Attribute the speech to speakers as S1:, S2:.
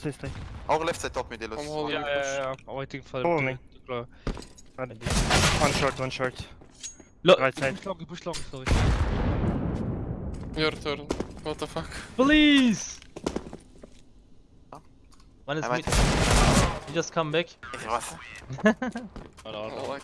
S1: for stay.
S2: Our left side top mid,
S3: I'm holding
S1: Yeah, yeah, yeah. I'm waiting for
S4: Follow me.
S1: to, close. One short, one short.
S5: Look,
S1: Right side.
S5: push long, push long, sorry.
S3: Your turn. What the fuck?
S5: Please!
S2: Huh?
S5: One is
S2: I
S5: mid. You just come back.
S2: It was.
S1: Oh, no, no.